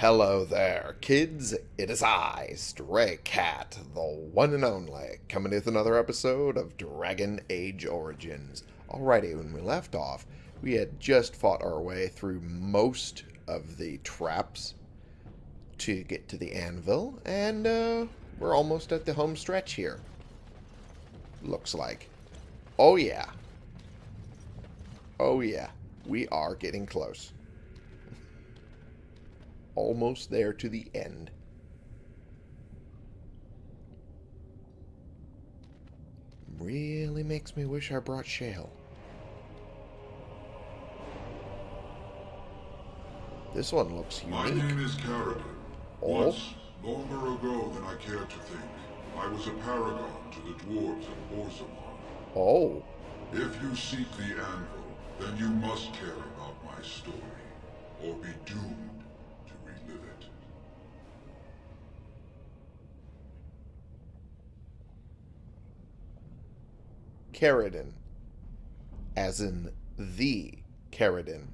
Hello there, kids. It is I, Stray Cat, the one and only, coming with another episode of Dragon Age Origins. Alrighty, when we left off, we had just fought our way through most of the traps to get to the anvil, and uh, we're almost at the home stretch here. Looks like. Oh yeah. Oh yeah. We are getting close almost there to the end. Really makes me wish I brought Shale. This one looks unique. My name is Caridin. Oh? Once, longer ago than I care to think, I was a paragon to the dwarves of Orzammar. Oh, If you seek the anvil, then you must care about my story, or be doomed Caridin. As in the Caridin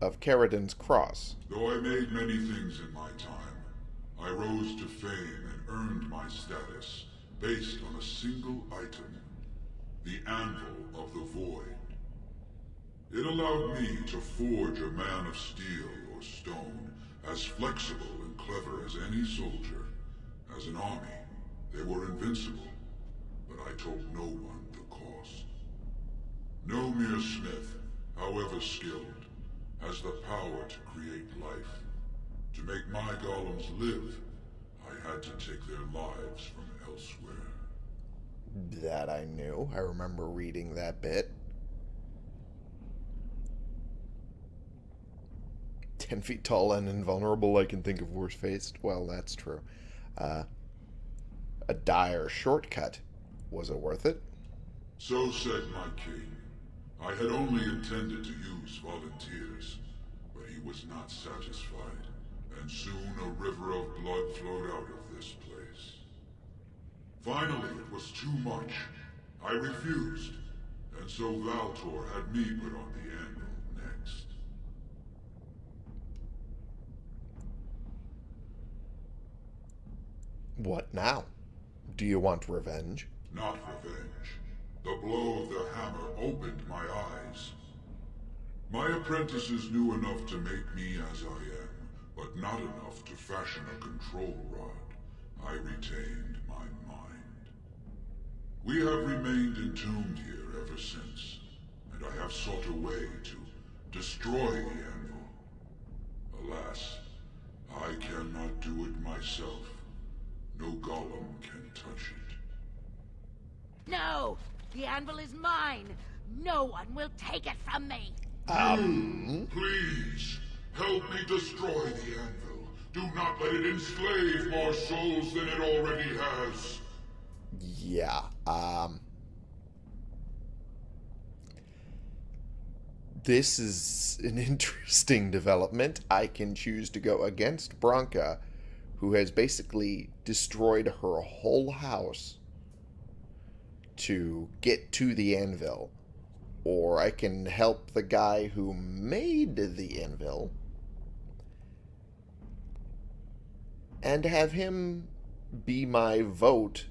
of Caridin's Cross. Though I made many things in my time, I rose to fame and earned my status based on a single item, the Anvil of the Void. It allowed me to forge a man of steel or stone as flexible and clever as any soldier. As an army, they were invincible, but I told no one. No mere smith, however skilled, has the power to create life. To make my golems live, I had to take their lives from elsewhere. That I knew. I remember reading that bit. Ten feet tall and invulnerable, I can think of worse faced. Well, that's true. Uh, a dire shortcut. Was it worth it? So said my king. I had only intended to use volunteers, but he was not satisfied, and soon a river of blood flowed out of this place. Finally, it was too much. I refused, and so Valtor had me put on the anvil next. What now? Do you want revenge? Not revenge. The blow of the hammer opened my eyes. My apprentices knew enough to make me as I am, but not enough to fashion a control rod. I retained my mind. We have remained entombed here ever since, and I have sought a way to destroy the anvil. Alas, I cannot do it myself. No golem can touch it. No! The anvil is mine! No one will take it from me! Please, help me destroy the anvil. Do not let it enslave more souls than it already has. Yeah. Um. This is an interesting development. I can choose to go against Branka, who has basically destroyed her whole house to get to the anvil. Or I can help the guy who made the anvil and have him be my vote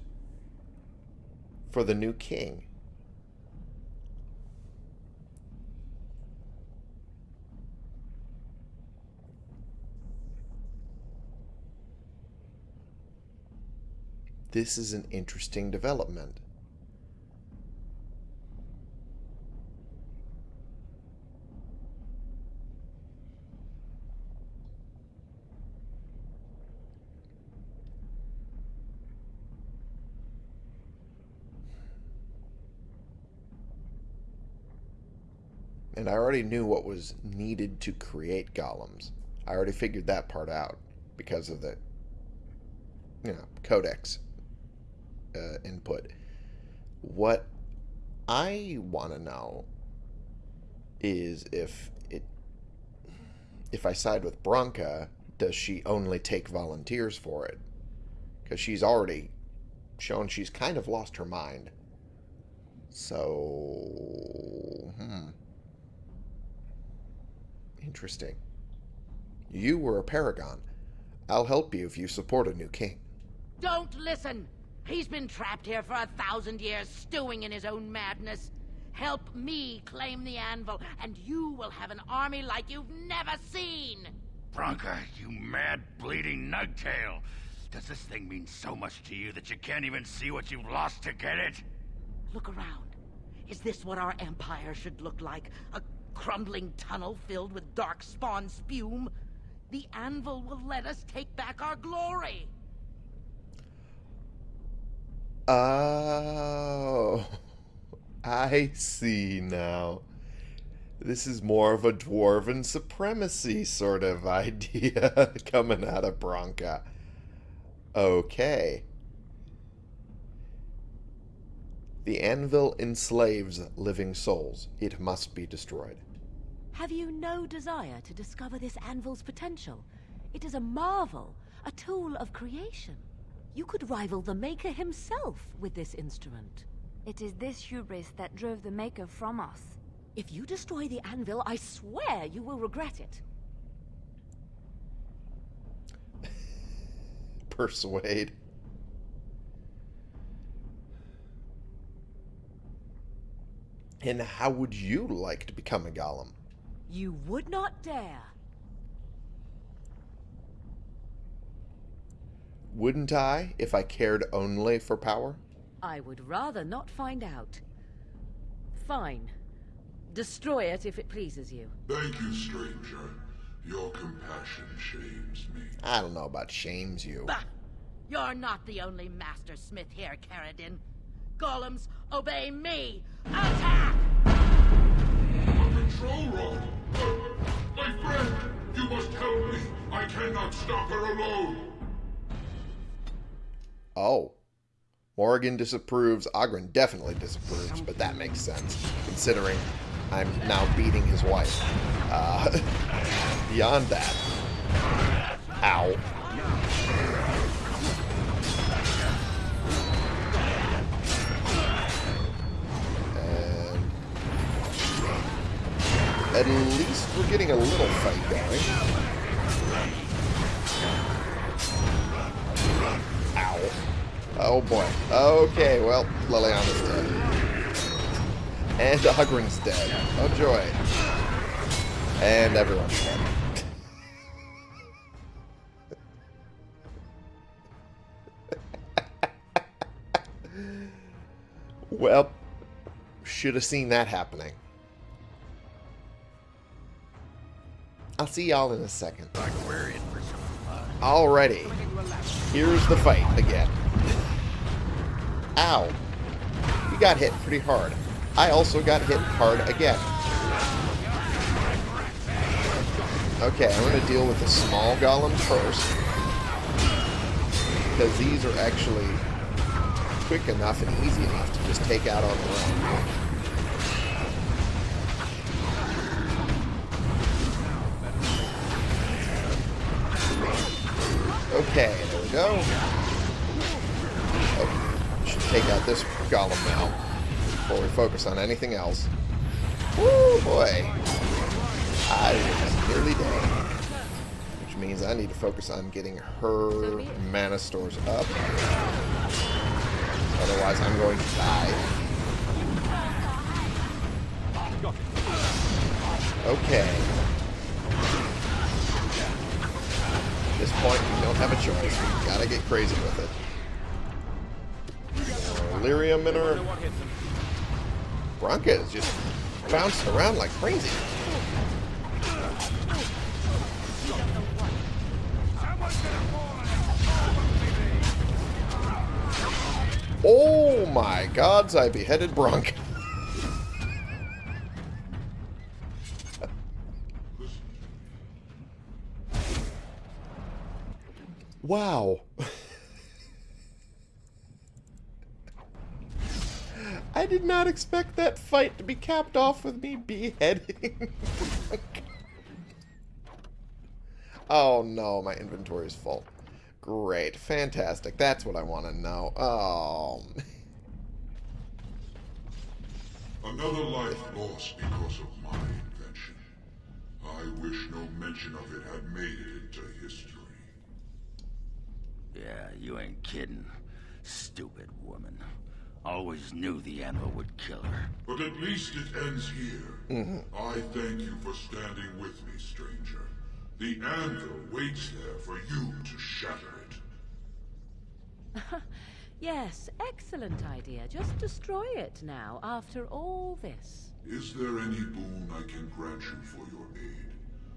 for the new king. This is an interesting development. And I already knew what was needed to create golems. I already figured that part out because of the, you know, codex uh, input. What I want to know is if it, if I side with Branka, does she only take volunteers for it? Because she's already shown she's kind of lost her mind. So, hmm. Interesting. You were a paragon. I'll help you if you support a new king. Don't listen! He's been trapped here for a thousand years, stewing in his own madness. Help me claim the anvil, and you will have an army like you've never seen! Branka, you mad, bleeding nugtail! Does this thing mean so much to you that you can't even see what you've lost to get it? Look around. Is this what our empire should look like? A crumbling tunnel filled with dark spawn spume? The anvil will let us take back our glory! Oh, I see now. This is more of a dwarven supremacy sort of idea coming out of Branka. Okay. The anvil enslaves living souls. It must be destroyed. Have you no desire to discover this anvil's potential? It is a marvel, a tool of creation. You could rival the Maker himself with this instrument. It is this hubris that drove the Maker from us. If you destroy the anvil, I swear you will regret it. Persuade. And how would you like to become a golem? You would not dare. Wouldn't I if I cared only for power? I would rather not find out. Fine. Destroy it if it pleases you. Thank you, stranger. Your compassion shames me. I don't know about shames you. Bah! You're not the only master smith here, Caridin. Golems, obey me! Attack! Control rod! My friend! You must help me! I cannot stop her alone! Oh. Morrigan disapproves. Oghren definitely disapproves, but that makes sense, considering I'm now beating his wife. Uh, beyond that. Ow. At least we're getting a little fight going. Ow. Oh boy. Okay, well, Leliana's dead. And Oghren's dead. Oh joy. And everyone's dead. well, should have seen that happening. I'll see y'all in a second. Like we're in for some fun. Alrighty. Here's the fight again. Ow. You got hit pretty hard. I also got hit hard again. Okay, I'm going to deal with the small golems first. Because these are actually quick enough and easy enough to just take out on their own. Okay, there we go. Okay, should take out this golem now before we focus on anything else. Woo, boy. I was nearly dead. Which means I need to focus on getting her mana stores up. Otherwise, I'm going to die. Okay. At this point, we don't have a choice. Gotta get crazy with it. Uh, Lyrium in her. Branka is just bouncing around like crazy. Oh my gods, I beheaded Branka. Wow. I did not expect that fight to be capped off with me beheading. oh no, my inventory is full. Great, fantastic. That's what I want to know. Oh. Another life lost because of my invention. I wish no mention of it had made it into history. Yeah, you ain't kidding. Stupid woman. Always knew the anvil would kill her. But at least it ends here. Mm-hmm. I thank you for standing with me, stranger. The anvil waits there for you to shatter it. Yes, excellent idea. Just destroy it now, after all this. Is there any boon I can grant you for your aid?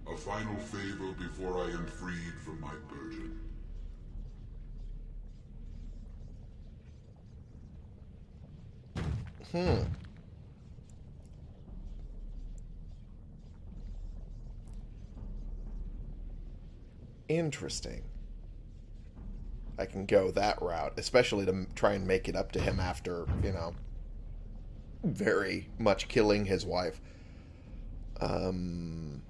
A final favor before I am freed from my burden? Hmm. Interesting. I can go that route, especially to try and make it up to him after, you know, very much killing his wife. Um,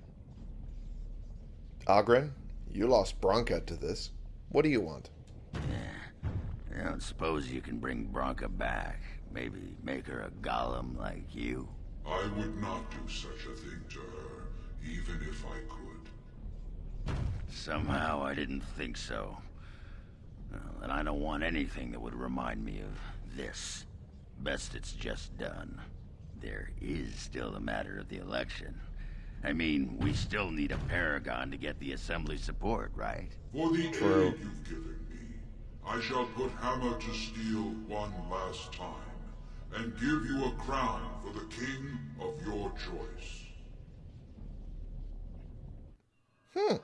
Oghren, you lost Branka to this. What do you want? Yeah. I don't suppose you can bring Branka back. Maybe make her a golem like you. I would not do such a thing to her, even if I could. Somehow I didn't think so. Well, and I don't want anything that would remind me of this. Best it's just done. There is still the matter of the election. I mean, we still need a Paragon to get the Assembly support, right? For the True. aid you've given me, I shall put hammer to steel one last time, and give you a crown for the king of your choice. Hmm.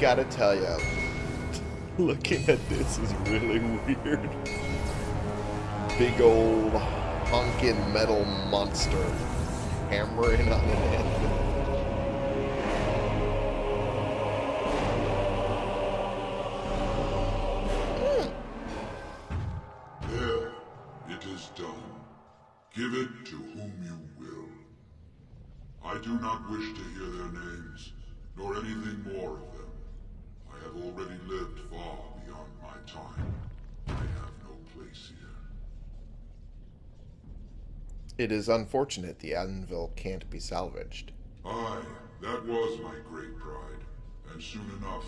Gotta tell you, looking at this is really weird. Big old honkin' metal monster hammering on an anvil. It is unfortunate the anvil can't be salvaged. Aye, that was my great pride, and soon enough,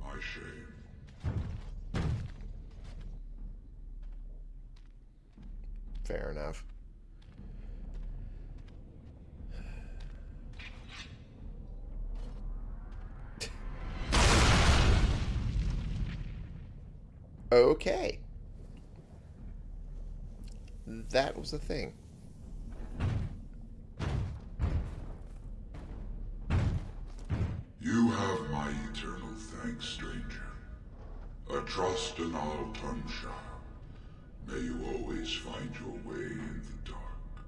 my shame. Fair enough. Okay. That was the thing. You have my eternal thanks, stranger. A trust in all Tumshire. May you always find your way in the dark.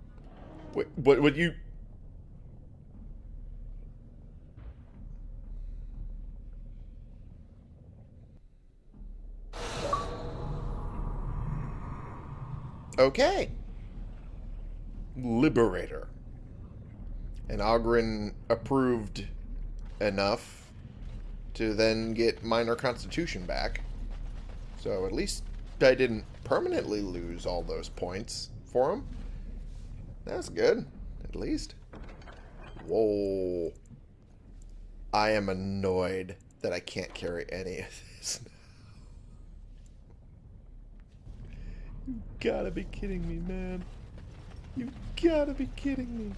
Wait, what would you Okay. Liberator. And Oghren approved enough to then get minor constitution back. So at least I didn't permanently lose all those points for him. That's good, at least. Whoa. I am annoyed that I can't carry any of this. You gotta be kidding me, man. You gotta be kidding me.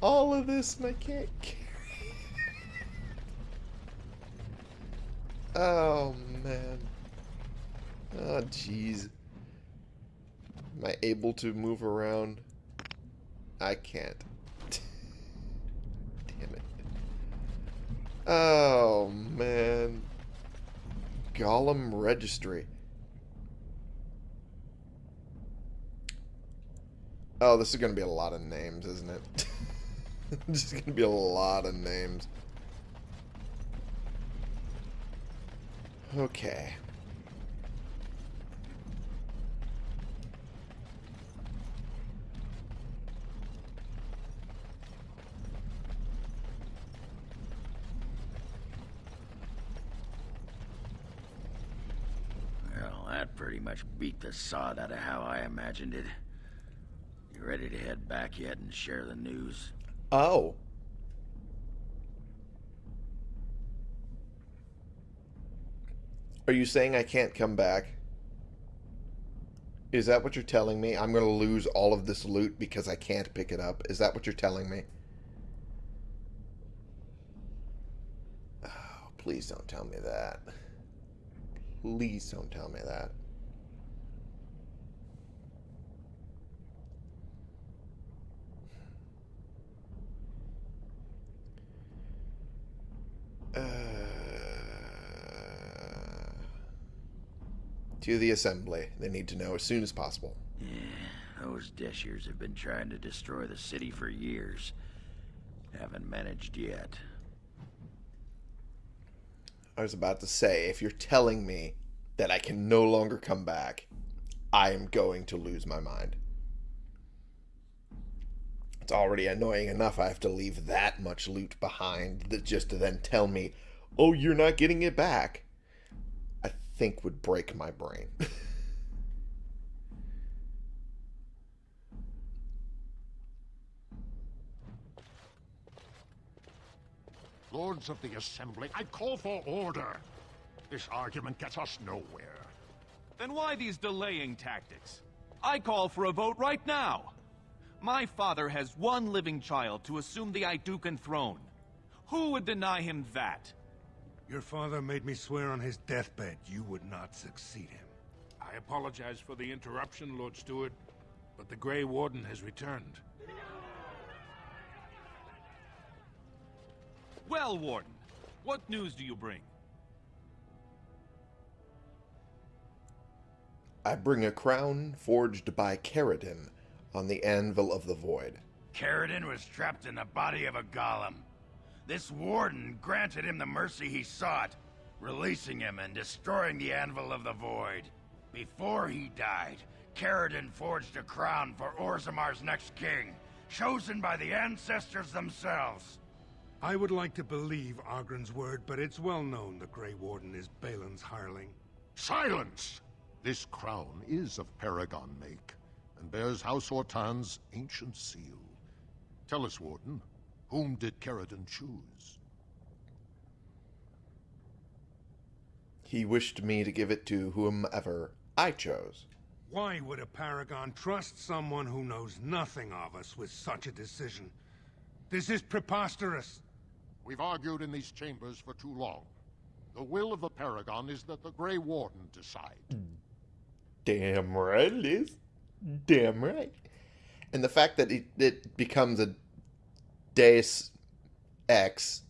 All of this and I can't carry. Oh, man. Oh, jeez. Am I able to move around? I can't. Damn it. Oh, man. Golem Registry. Oh, this is going to be a lot of names, isn't it? Just going to be a lot of names. Okay. Well, that pretty much beat the sod out of how I imagined it. You ready to head back yet and share the news? Oh. Are you saying I can't come back? Is that what you're telling me? I'm going to lose all of this loot because I can't pick it up? Is that what you're telling me? Oh, please don't tell me that. Please don't tell me that. Uh, to the assembly. They need to know as soon as possible. Yeah, those deshyrs have been trying to destroy the city for years. Haven't managed yet. I was about to say, if you're telling me that I can no longer come back, I am going to lose my mind. It's already annoying enough I have to leave that much loot behind that just to then tell me, oh, you're not getting it back. I think would break my brain. Lords of the Assembly, I call for order. This argument gets us nowhere. Then why these delaying tactics? I call for a vote right now. My father has one living child to assume the Aeducan throne. Who would deny him that? Your father made me swear on his deathbed you would not succeed him. I apologize for the interruption, Lord Steward, but the Grey Warden has returned. Well, Warden, what news do you bring? I bring a crown forged by Caridin on the anvil of the void. Caridin was trapped in the body of a golem. This warden granted him the mercy he sought, releasing him and destroying the anvil of the void. Before he died, Caridin forged a crown for Orzammar's next king, chosen by the ancestors themselves. I would like to believe Oghren's word, but it's well known the Grey Warden is Bhelen's hireling. Silence! This crown is of Paragon make, and bears House Ortan's ancient seal. Tell us, Warden, whom did Caridin choose? He wished me to give it to whomever I chose. Why would a Paragon trust someone who knows nothing of us with such a decision? This is preposterous. We've argued in these chambers for too long. The will of the Paragon is that the Grey Warden decide. Mm. Damn right it is. Damn right. And the fact that it, it becomes a Deus Ex,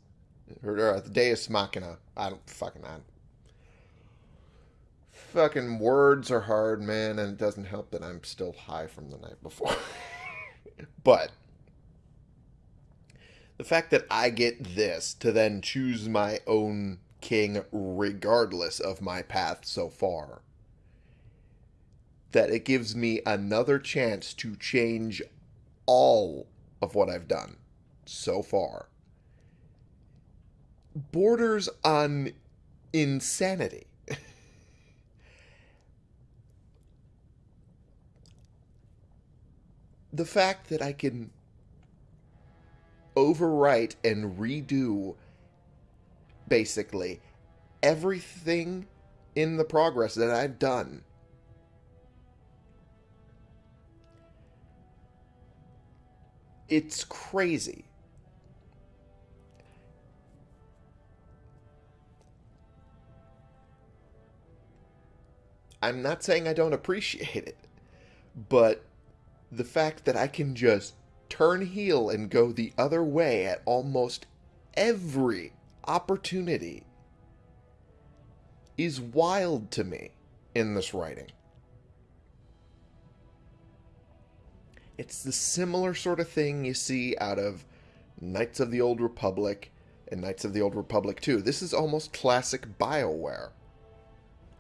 or, or the Deus Machina. I don't fucking I Fucking words are hard, man, and it doesn't help that I'm still high from the night before. but the fact that I get this to then choose my own king regardless of my path so far that it gives me another chance to change all of what I've done so far borders on insanity. the fact that I can overwrite and redo basically everything in the progress that I've done it's crazy. I'm not saying I don't appreciate it, but the fact that I can just turn heel and go the other way at almost every opportunity is wild to me in this writing. It's the similar sort of thing you see out of Knights of the Old Republic and Knights of the Old Republic 2. This is almost classic BioWare.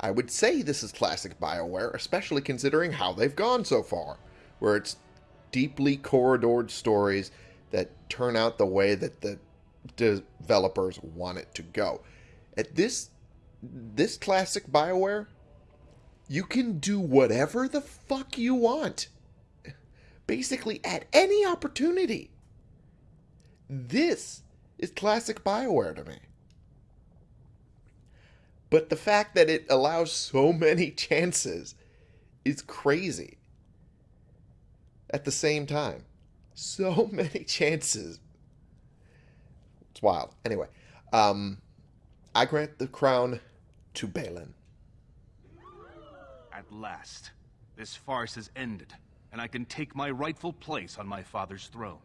I would say this is classic BioWare, especially considering how they've gone so far, where it's deeply corridored stories that turn out the way that the developers want it to go. At this this classic BioWare, You can do whatever the fuck you want. Basically, at any opportunity. This is classic Bioware to me. But the fact that it allows so many chances is crazy. At the same time, so many chances. It's wild. Anyway, um, I grant the crown to Bhelen. At last, this farce has ended, and I can take my rightful place on my father's throne.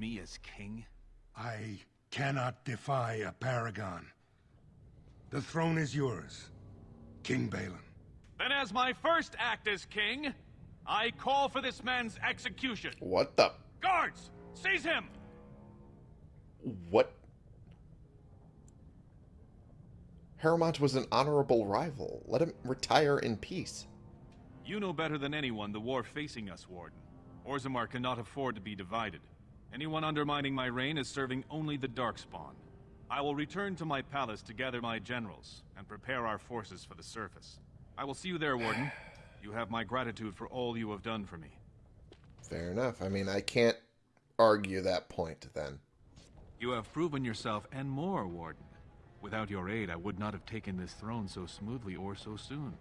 Me as king? I cannot defy a paragon. The throne is yours, King Bhelen. Then as my first act as king, I call for this man's execution. What the? Guards, seize him! What? Harrowmont was an honorable rival. Let him retire in peace. You know better than anyone the war facing us, Warden. Orzammar cannot afford to be divided. Anyone undermining my reign is serving only the Darkspawn. I will return to my palace to gather my generals and prepare our forces for the surface. I will see you there, Warden. You have my gratitude for all you have done for me. Fair enough. I mean, I can't argue that point then. You have proven yourself and more, Warden. Without your aid, I would not have taken this throne so smoothly or so soon.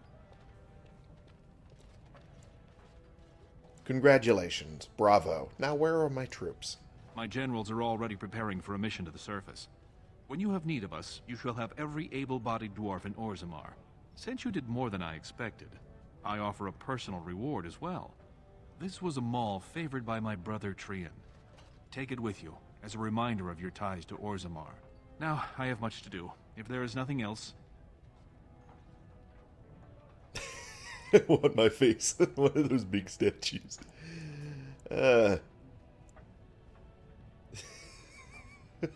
Congratulations. Bravo. Now where are my troops? My generals are already preparing for a mission to the surface. When you have need of us, you shall have every able-bodied dwarf in Orzammar. Since you did more than I expected, I offer a personal reward as well. This was a maul favored by my brother Trian. Take it with you, as a reminder of your ties to Orzammar. Now, I have much to do. If there is nothing else... I want my face on one of those big statues. Uh.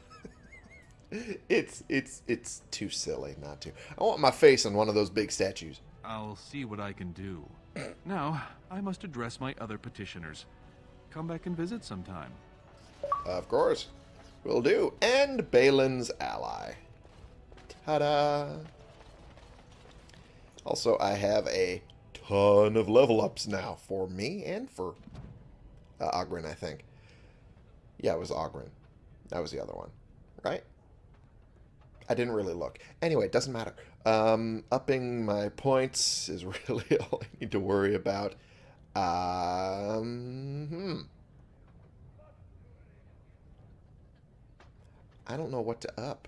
it's it's it's too silly not to. I want my face on one of those big statues. I'll see what I can do. now, I must address my other petitioners. Come back and visit sometime. Of course. Will do. And Bhelen's ally. Ta-da! Also, I have a ton of level ups now for me and for uh, I think. Yeah, it was Oghren. That was the other one, right? I didn't really look. Anyway, it doesn't matter. Um, upping my points is really all I need to worry about. Um, hmm. I don't know what to up.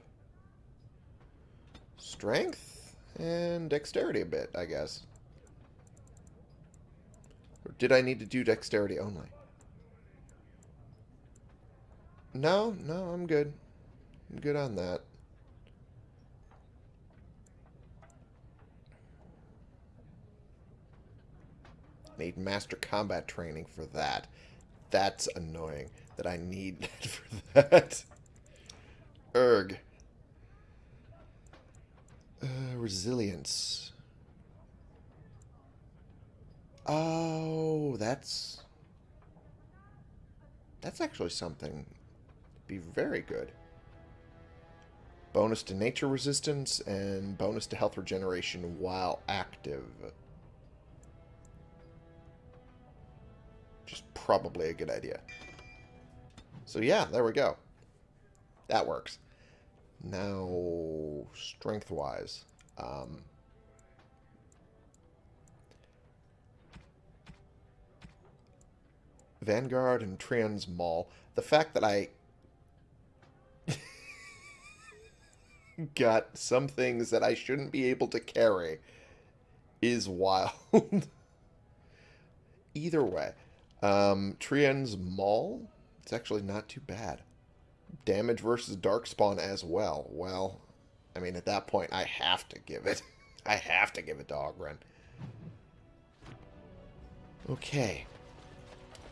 Strength and dexterity a bit, I guess. Or did I need to do dexterity only? No, no, I'm good. I'm good on that. Need master combat training for that. That's annoying that I need that for that. Erg. Uh, resilience. Oh, that's... That's actually something. Be very good. Bonus to nature resistance and bonus to health regeneration while active. Just probably a good idea. So yeah, there we go. That works. Now, strength-wise, um, Vanguard and Trian's Maul. The fact that I got some things that I shouldn't be able to carry is wild. Either way. Um, Trian's Maul, it's actually not too bad. Damage versus Darkspawn as well. Well, I mean, at that point, I have to give it. I have to give it to Oghren. Okay.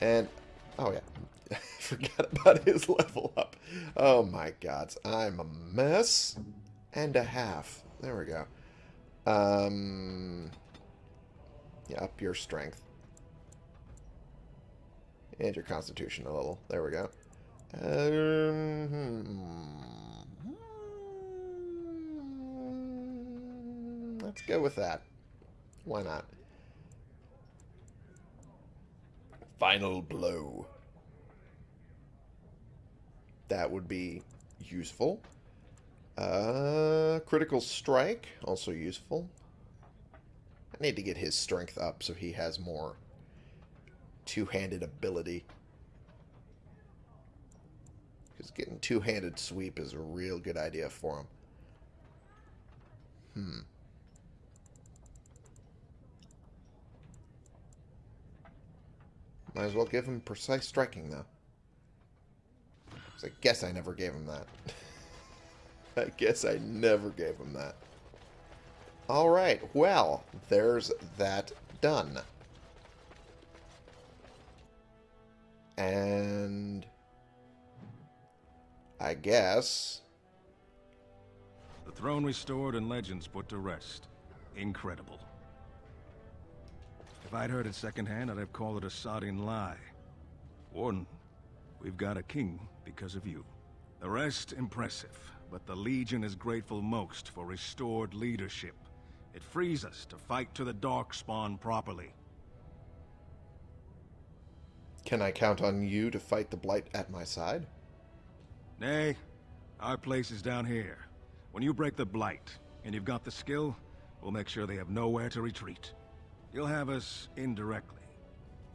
And, oh yeah, I forgot about his level up. Oh my gods, I'm a mess and a half. There we go. Um, yeah, up your strength. And your constitution a little. There we go. Um, let's go with that. Why not? Final blow. That would be useful. Uh, critical strike, also useful. I need to get his strength up so he has more two-handed ability. Because getting two-handed sweep is a real good idea for him. Hmm. Might as well give him precise striking, though. I guess I never gave him that. I guess I never gave him that. Alright, well, there's that done. And... I guess... The throne restored and legends put to rest. Incredible. If I'd heard it secondhand, I'd have called it a sodding lie. Warden, we've got a king because of you. The rest, impressive, but the Legion is grateful most for restored leadership. It frees us to fight to the Darkspawn properly. Can I count on you to fight the Blight at my side? Nay, our place is down here. When you break the Blight, and you've got the skill, we'll make sure they have nowhere to retreat. You'll have us indirectly.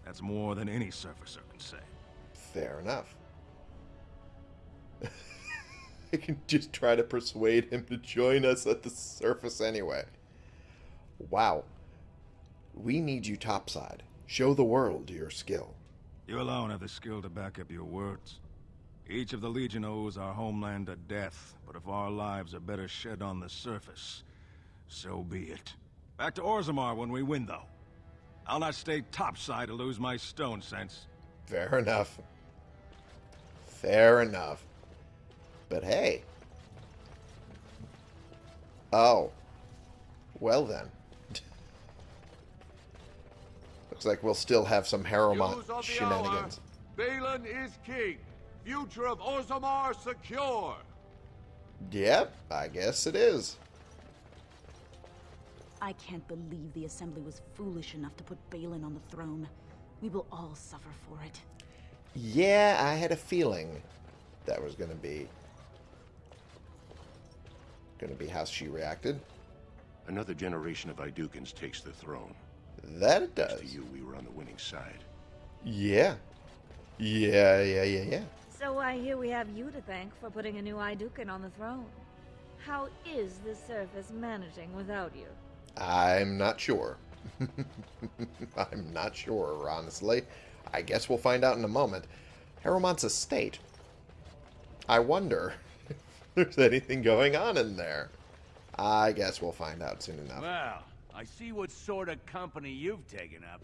That's more than any surfacer can say. Fair enough. I can just try to persuade him to join us at the surface anyway. Wow. We need you topside. Show the world your skill. You alone have the skill to back up your words. Each of the Legion owes our homeland a death, but if our lives are better shed on the surface, so be it. Back to Orzammar when we win, though. I'll not stay topside to lose my stone sense. Fair enough. Fair enough. But hey. Oh. Well then. Looks like we'll still have some Harrowmont shenanigans. Bhelen is king. Future of Orzammar secure. Yep, I guess it is. I can't believe the Assembly was foolish enough to put Bhelen on the throne. We will all suffer for it. Yeah, I had a feeling that was going to be going to be how she reacted. Another generation of Aeducans takes the throne. That it does. Thanks to you, we were on the winning side. Yeah. Yeah, yeah, yeah, yeah. So I hear we have you to thank for putting a new Aeducan on the throne. How is the surface managing without you? I'm not sure. I'm not sure, honestly. I guess we'll find out in a moment. Harrowmont's estate. I wonder if there's anything going on in there. I guess we'll find out soon enough. Well, I see what sort of company you've taken up.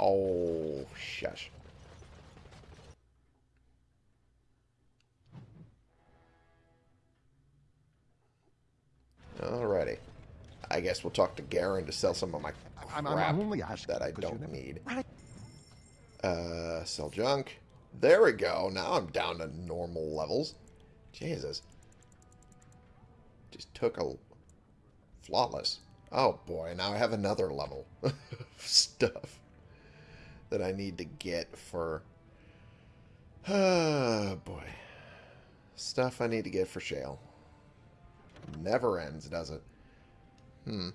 Oh, shush. Alrighty. I guess we'll talk to Garen to sell some of my crap I'm, I'm only asking that I don't never- need. Uh, sell junk. There we go. Now I'm down to normal levels. Jesus. Just took a flawless. Oh boy, now I have another level of stuff that I need to get for. Oh boy. Stuff I need to get for Shale. Never ends, does it? Hmm.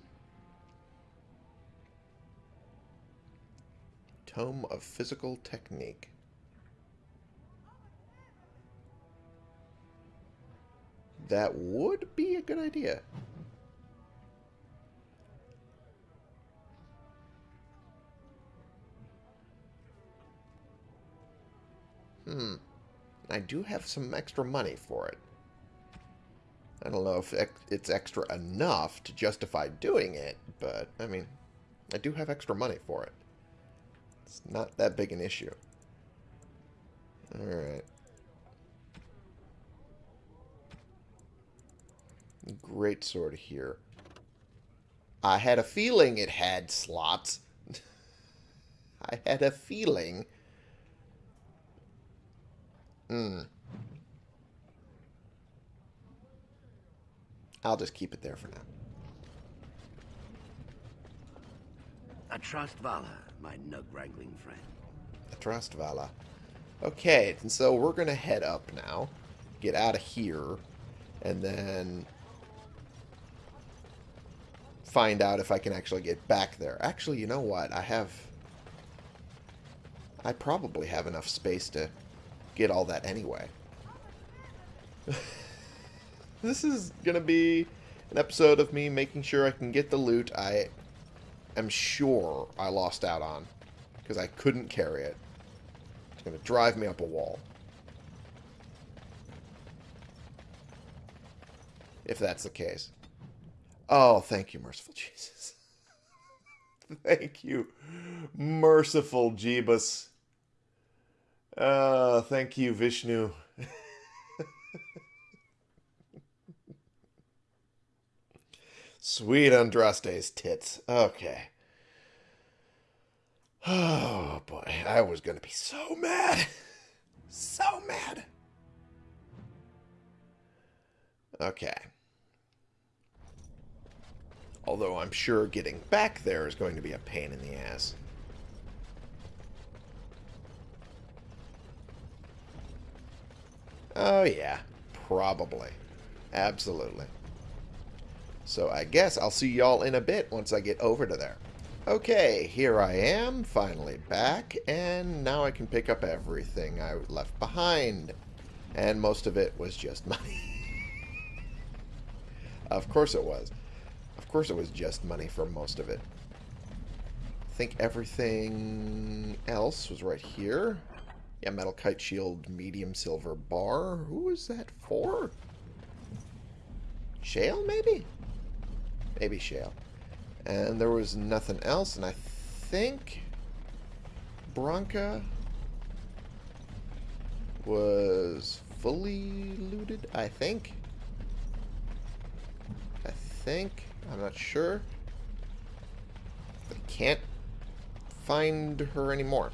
Tome of Physical Technique. That would be a good idea. Hmm. I do have some extra money for it. I don't know if it's extra enough to justify doing it, but, I mean, I do have extra money for it. It's not that big an issue. Alright. Great sword here. I had a feeling it had slots. I had a feeling. Hmm. I'll just keep it there for now. I trust Vala, my nug-wrangling friend. I trust Vala. Okay, and so we're going to head up now. Get out of here. And then find out if I can actually get back there. Actually, you know what? I have... I probably have enough space to get all that anyway. this is going to be an episode of me making sure I can get the loot I am sure I lost out on. Because I couldn't carry it. It's going to drive me up a wall. If that's the case. Oh, thank you, merciful Jesus. thank you, merciful Jeebus. Uh, thank you, Vishnu. Sweet Andraste's tits. Okay. Oh, boy. I was to be so mad. so mad. Okay. Although I'm sure getting back there is going to be a pain in the ass. Oh yeah, probably. Absolutely. So I guess I'll see y'all in a bit once I get over to there. Okay, here I am, finally back, and now I can pick up everything I left behind. And most of it was just money. of course it was Of course it was just money for most of it. I think everything else was right here. Yeah, metal kite shield, medium silver bar. Who is that for? Shale, maybe? Maybe Shale. And there was nothing else, and I think Branka was fully looted, I think. I think. I'm not sure. I can't find her anymore.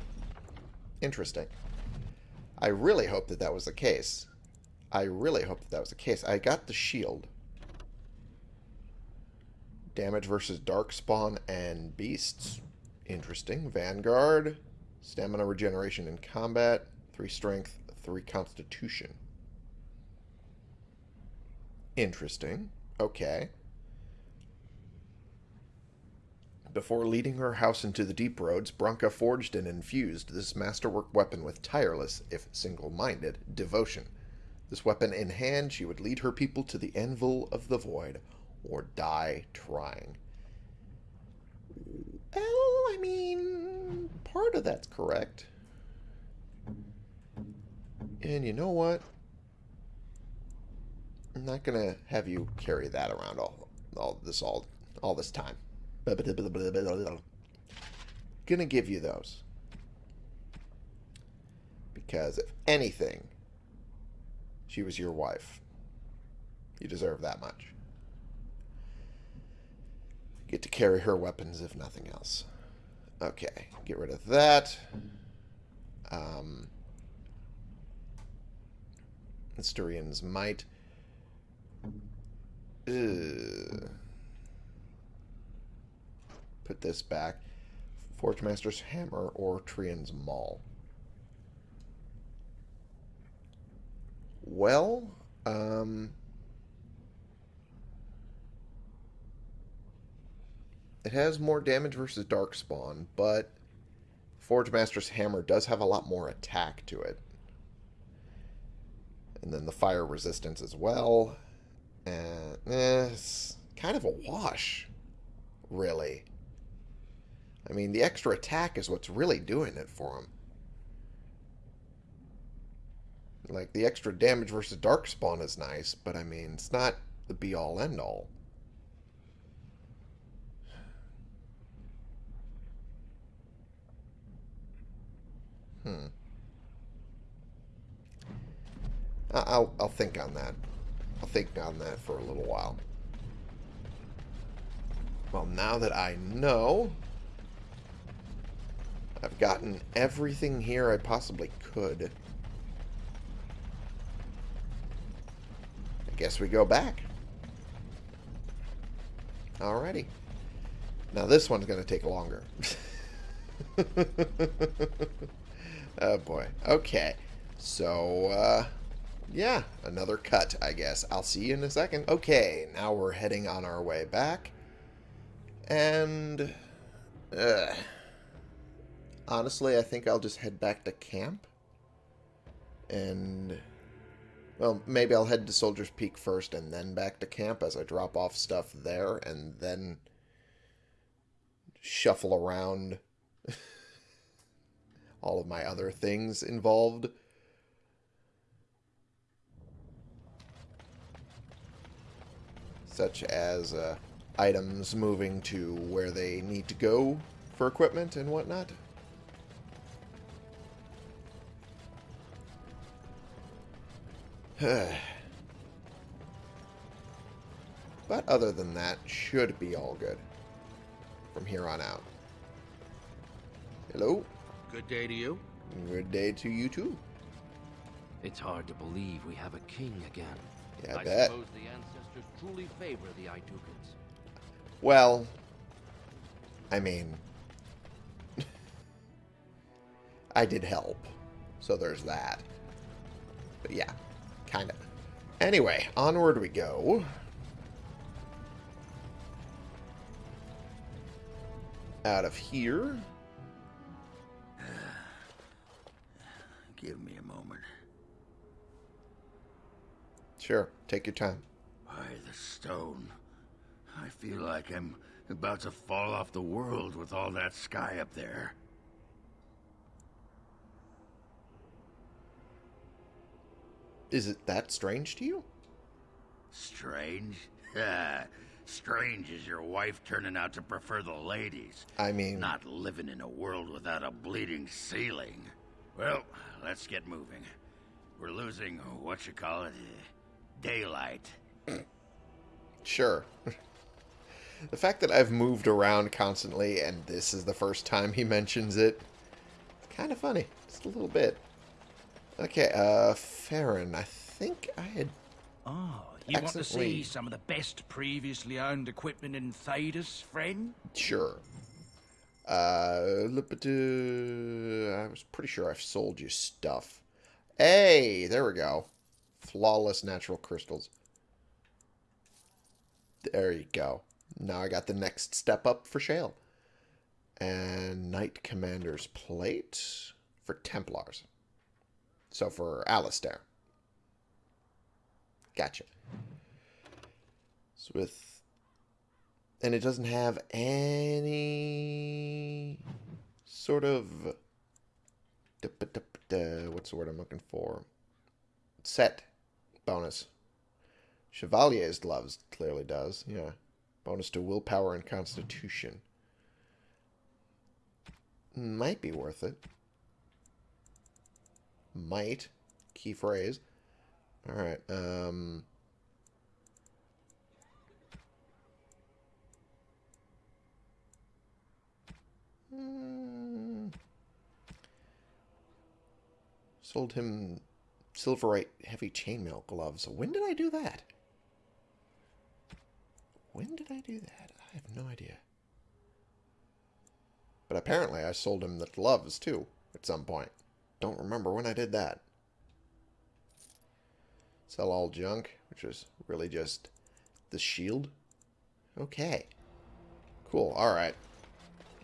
Interesting. I really hope that that was the case. I really hope that that was the case. I got the shield. Damage versus Darkspawn and Beasts. Interesting. Vanguard. Stamina regeneration in combat. 3 strength, 3 constitution. Interesting. Okay. Before leading her house into the deep roads, Branka forged and infused this masterwork weapon with tireless, if single-minded, devotion. This weapon in hand, she would lead her people to the anvil of the void, or die trying. Well, I mean, part of that's correct. And you know what? I'm not gonna have you carry that around all all this all all this time. Gonna give you those. Because if anything, she was your wife. You deserve that much. Get to carry her weapons if nothing else. Okay, get rid of that. Um, Asturian's might. Ugh put this back. Forgemaster's Hammer or Trian's Maul. Well, um... It has more damage versus Darkspawn, but Forge Master's Hammer does have a lot more attack to it. And then the fire resistance as well. And eh, it's kind of a wash, really. I mean, the extra attack is what's really doing it for him. Like, the extra damage versus Darkspawn is nice, but I mean, it's not the be-all, end-all. Hmm. I'll, I'll think on that. I'll think on that for a little while. Well, now that I know, I've gotten everything here I possibly could. I guess we go back. Alrighty. Now this one's going to take longer. oh boy. Okay. So, uh, yeah, another cut, I guess. I'll see you in a second. Okay, now we're heading on our way back. And, uh, honestly, I think I'll just head back to camp. And, well, maybe I'll head to Soldier's Peak first and then back to camp as I drop off stuff there and then shuffle around all of my other things involved. Such as uh, items moving to where they need to go for equipment and whatnot. but other than that, should be all good from here on out. Hello? Good day to you. Good day to you too. It's hard to believe we have a king again. Yeah, I, I bet. suppose the ancestors truly favor the Aeducans. Well, I mean, I did help, so there's that. But yeah, kind of. Anyway, onward we go. Out of here. Sure, take your time. By the stone. I feel like I'm about to fall off the world with all that sky up there. Is it that strange to you? Strange? Strange is your wife turning out to prefer the ladies. I mean... Not living in a world without a bleeding ceiling. Well, let's get moving. We're losing, what you call it, daylight. Sure. the fact that I've moved around constantly and this is the first time he mentions it, it's kind of funny. Just a little bit. Okay, uh, Faryn, I think I had... Oh, you want to see some of the best previously owned equipment in Thedas, friend? Sure. Uh, I was pretty sure I've sold you stuff. Hey, there we go. Flawless natural crystals. There you go. Now I got the next step up for Shale. And Knight Commander's Plate for Templars. So for Alistair. Gotcha. So with... And it doesn't have any sort of... What's the word I'm looking for? Set bonus. Chevalier's gloves clearly does, yeah. Bonus to willpower and constitution. Might be worth it. Might. Key phrase. Alright, um... Hmm. Sold him Silverite heavy chainmail gloves. When did I do that? When did I do that? I have no idea. But apparently I sold him the gloves too at some point. Don't remember when I did that. Sell all junk, which was really just the shield. Okay. Cool, alright.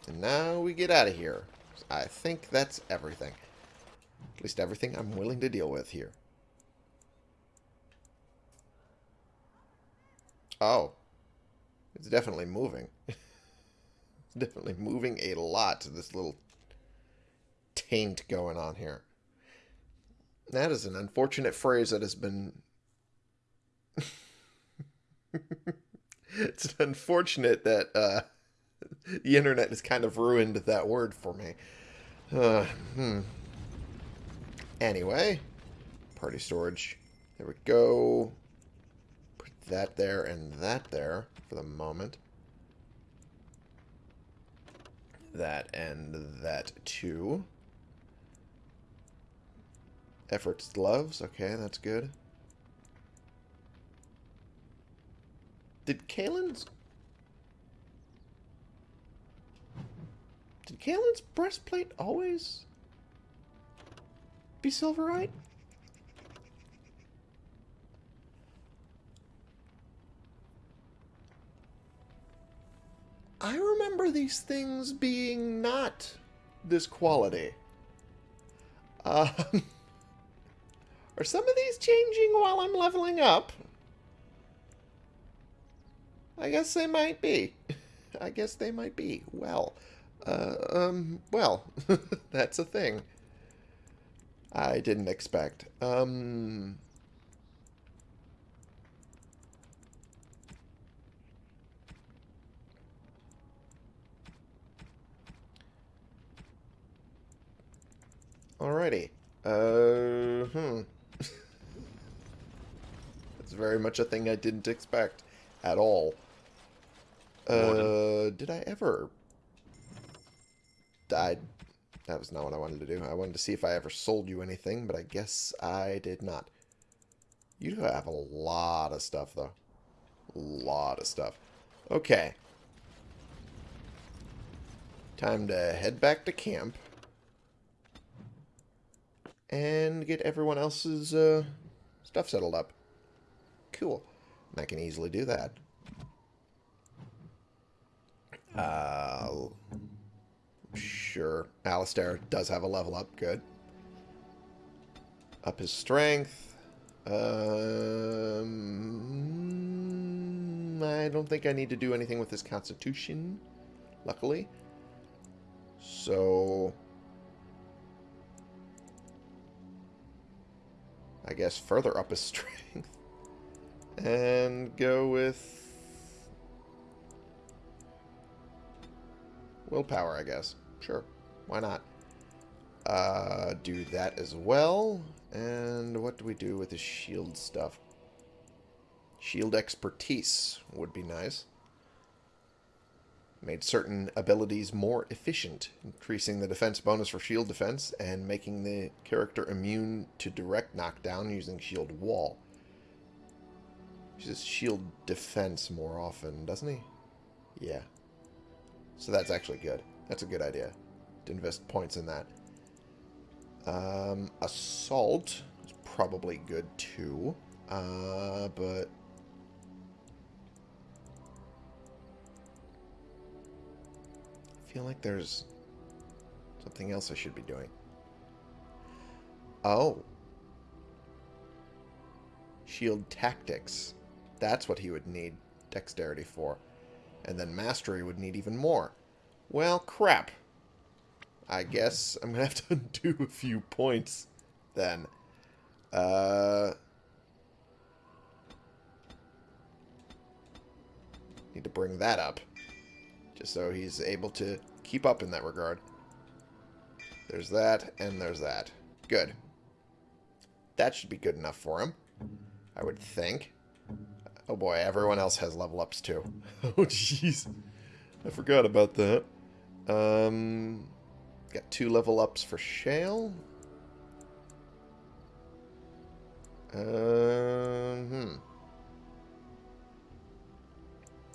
And now we get out of here. I think that's everything. At least everything I'm willing to deal with here. Oh. It's definitely moving. it's definitely moving a lot, to this little taint going on here. That is an unfortunate phrase that has been. it's unfortunate that uh, the internet has kind of ruined that word for me. Uh, hmm. Anyway, party storage. There we go. Put that there and that there for the moment. That and that too. Efforts gloves. Okay, that's good. Did Cailan's... Did Cailan's breastplate always be silverite? I remember these things being not this quality. Um, are some of these changing while I'm leveling up? I guess they might be. I guess they might be. Well, uh, um, well, that's a thing. I didn't expect. Um, Alrighty. Uh, hmm. That's very much a thing I didn't expect at all. Uh, did I ever... I... That was not what I wanted to do. I wanted to see if I ever sold you anything, but I guess I did not. You have a lot of stuff, though. A lot of stuff. Okay. Time to head back to camp and get everyone else's uh, stuff settled up. Cool. And I can easily do that. Uh, sure. Alistair does have a level up. Good. Up his strength. Um, I don't think I need to do anything with his constitution, luckily. So, I guess, further up his strength. And go with... Willpower, I guess. Sure. Why not? Uh, do that as well. And what do we do with the shield stuff? Shield expertise would be nice. Made certain abilities more efficient, increasing the defense bonus for shield defense and making the character immune to direct knockdown using shield wall. Uses shield defense more often, doesn't he? Yeah. So that's actually good. That's a good idea to invest points in that. Um, assault is probably good too, uh, but I feel like there's something else I should be doing. Oh. Shield tactics. That's what he would need dexterity for. And then mastery would need even more. Well, crap. I guess I'm going to have to undo a few points then. Uh... Need to bring that up. Just so he's able to keep up in that regard. There's that, and there's that. Good. That should be good enough for him. I would think. Oh boy, everyone else has level ups too. oh jeez. I forgot about that. Um, got two level ups for Shale. Um, hmm.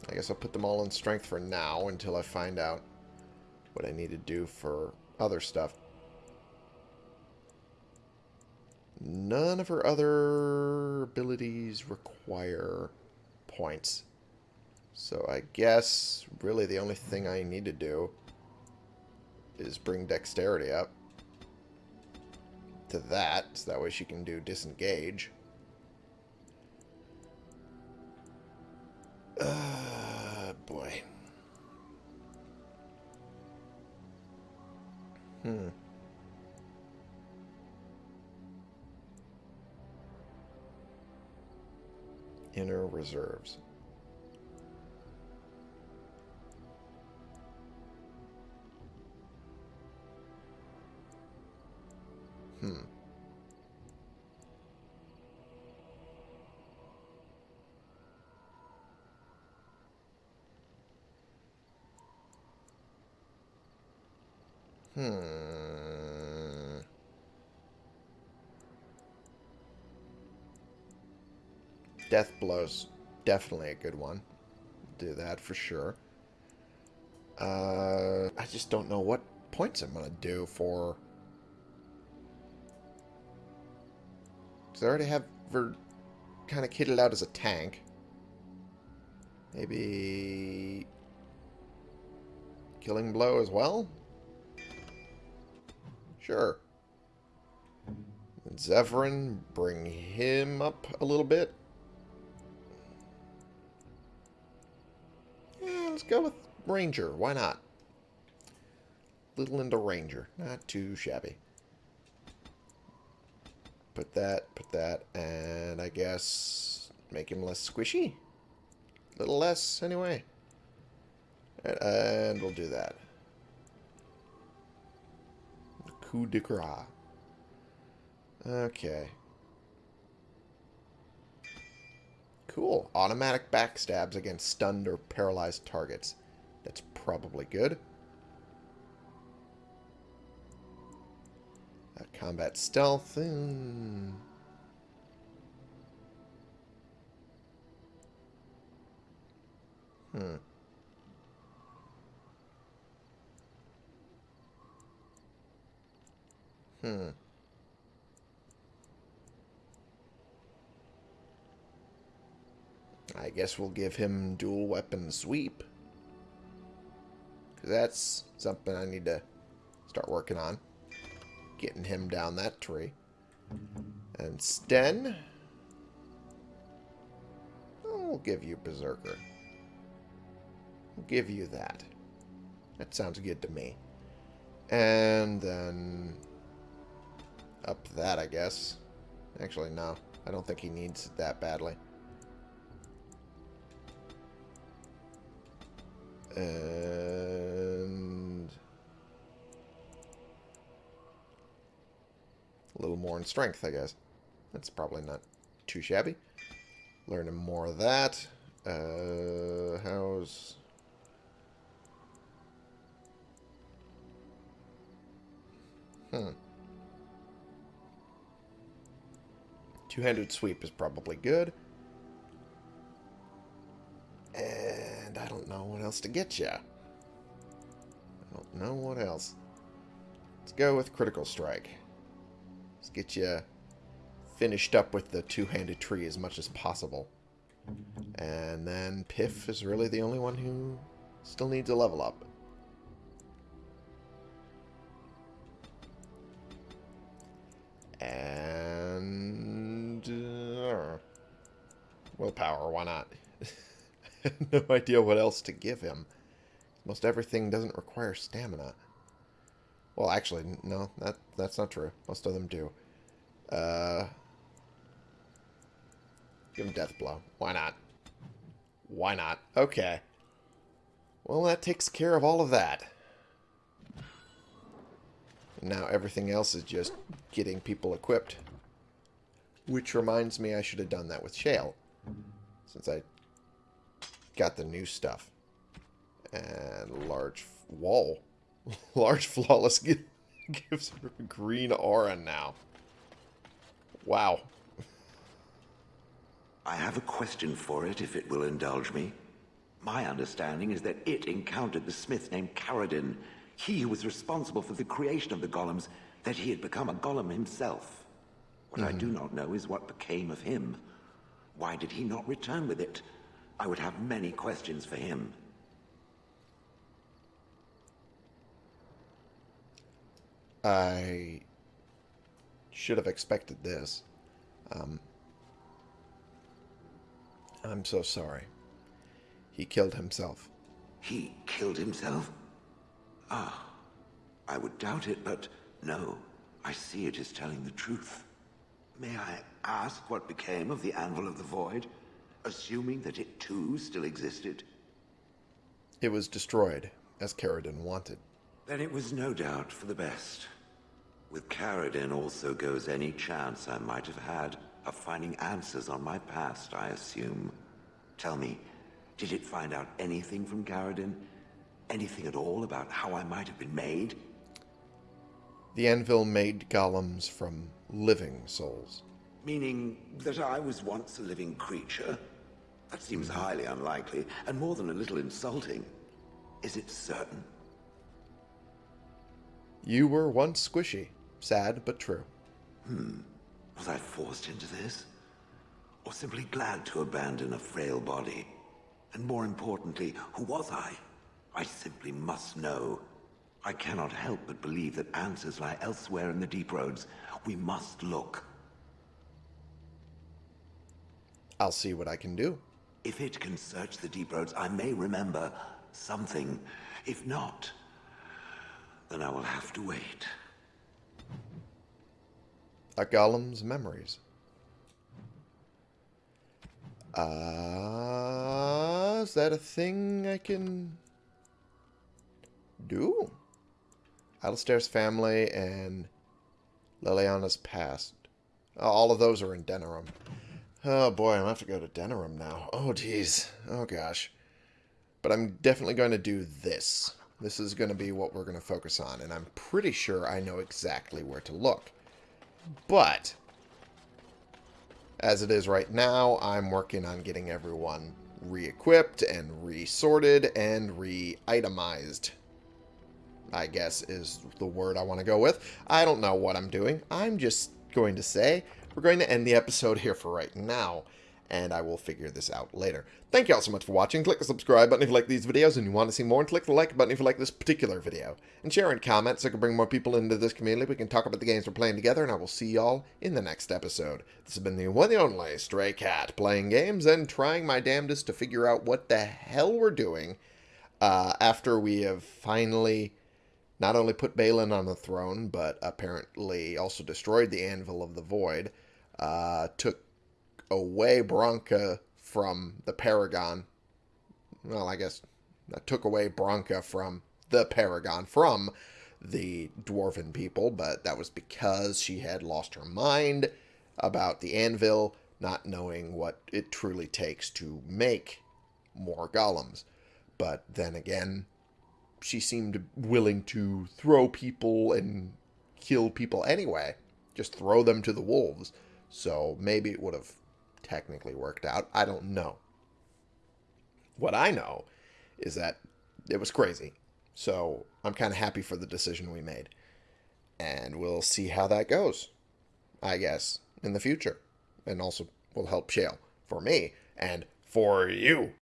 I guess I'll put them all in strength for now until I find out what I need to do for other stuff. None of her other abilities require points. So I guess really the only thing I need to do is bring dexterity up to that, so that way she can do disengage. Uh, boy. Hmm. Inner reserves. Death blows definitely a good one. Do that for sure. Uh, I just don't know what points I'm gonna do for. Because I already have her kind of kitted out as a tank. Maybe killing blow as well. Sure. Zevran, bring him up a little bit. Go with Ranger. Why not? Little into Ranger. Not too shabby. Put that, put that, and I guess make him less squishy. A little less, anyway. And we'll do that. Coup de grace. Okay. Cool. Automatic backstabs against stunned or paralyzed targets. That's probably good. Uh, combat stealth. Mm. Hmm. Hmm. I guess we'll give him dual weapon sweep. Because that's something I need to start working on. Getting him down that tree. And Sten. I'll give you Berserker. I'll give you that. That sounds good to me. And then up that, I guess. Actually, no. I don't think he needs it that badly. And... A little more in strength, I guess. That's probably not too shabby. Learning more of that. Uh, how's... Hmm. Two-handed sweep is probably good. And I don't know what else to get you. I don't know what else. Let's go with critical strike. Let's get you finished up with the two-handed tree as much as possible. And then Piff is really the only one who still needs a level up. And... Uh, willpower, why not? no idea what else to give him. Most everything doesn't require stamina. Well, actually, no, that that's not true. Most of them do. Uh, give him Death Blow. Why not? Why not? Okay. Well, that takes care of all of that. Now everything else is just getting people equipped. Which reminds me I should have done that with Shale. Since I got the new stuff. And large wall. large flawless gives her green aura now. Wow. I have a question for it, if it will indulge me. My understanding is that it encountered the smith named Caridin, he who was responsible for the creation of the golems, that he had become a golem himself. What mm -hmm. I do Mm-hmm. not know is what became of him. Why did he not return with it? I would have many questions for him. I should have expected this. Um, I'm so sorry. He killed himself. He killed himself? Ah, I would doubt it, but no. I see it is telling the truth. May I ask what became of the Anvil of the Void? Assuming that it too still existed? It was destroyed, as Caridin wanted. Then it was no doubt for the best. With Caridin also goes any chance I might have had of finding answers on my past, I assume. Tell me, did it find out anything from Caridin? Anything at all about how I might have been made? The anvil made golems from living souls. Meaning that I was once a living creature? That seems highly unlikely, and more than a little insulting. Is it certain? You were once squishy. Sad, but true. Hmm. Was I forced into this? Or simply glad to abandon a frail body? And more importantly, who was I? I simply must know. I cannot help but believe that answers lie elsewhere in the deep roads. We must look. I'll see what I can do. If it can search the deep roads, I may remember something. If not, then I will have to wait. A golem's memories. Uh, is that a thing I can do? Alistair's family and Leliana's past. All of those are in Denerim. Oh boy, I'm gonna have to go to Denerim now. Oh geez. Oh gosh. But I'm definitely going to do this. This is going to be what we're going to focus on, and I'm pretty sure I know exactly where to look. But, as it is right now, I'm working on getting everyone re-equipped and resorted and re-itemized. I guess is the word I want to go with. I don't know what I'm doing. I'm just going to say we're going to end the episode here for right now and I will figure this out later. Thank you all so much for watching. Click the subscribe button if you like these videos and you want to see more, and click the like button if you like this particular video. And share and comment so I can bring more people into this community. We can talk about the games we're playing together, and I will see y'all in the next episode. This has been the one and only Stray Cat, playing games and trying my damnedest to figure out what the hell we're doing uh, after we have finally not only put Bhelen on the throne, but apparently also destroyed the Anvil of the Void, uh, took away Branka from the Paragon. Well, I guess I took away Branka from the Paragon from the Dwarven people, but that was because she had lost her mind about the anvil, not knowing what it truly takes to make more golems. But then again, she seemed willing to throw people and kill people anyway. Just throw them to the wolves. So maybe it would have technically worked out. I don't know. What I know is that it was crazy. So I'm kind of happy for the decision we made. And we'll see how that goes, I guess, in the future. And also will help Shale for me and for you.